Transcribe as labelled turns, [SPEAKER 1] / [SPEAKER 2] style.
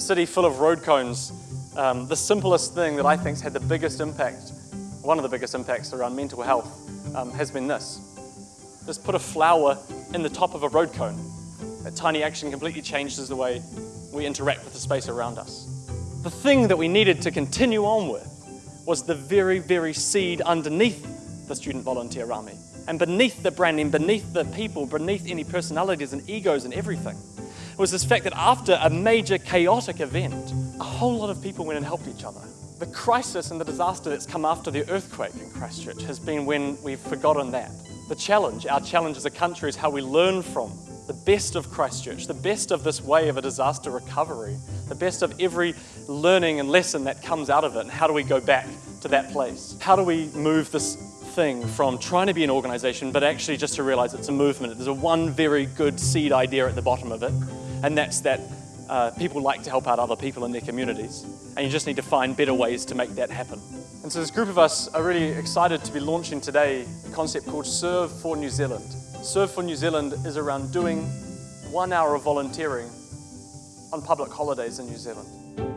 [SPEAKER 1] city full of road cones, um, the simplest thing that I think's had the biggest impact, one of the biggest impacts around mental health, um, has been this. Just put a flower in the top of a road cone. That tiny action completely changes the way we interact with the space around us. The thing that we needed to continue on with was the very, very seed underneath the student volunteer army. And beneath the branding, beneath the people, beneath any personalities and egos and everything, was this fact that after a major chaotic event, a whole lot of people went and helped each other. The crisis and the disaster that's come after the earthquake in Christchurch has been when we've forgotten that. The challenge, our challenge as a country, is how we learn from the best of Christchurch, the best of this way of a disaster recovery, the best of every learning and lesson that comes out of it, and how do we go back to that place? How do we move this thing from trying to be an organization, but actually just to realize it's a movement. There's a one very good seed idea at the bottom of it, and that's that uh, people like to help out other people in their communities, and you just need to find better ways to make that happen. And so this group of us are really excited to be launching today a concept called Serve for New Zealand. Serve for New Zealand is around doing one hour of volunteering on public holidays in New Zealand.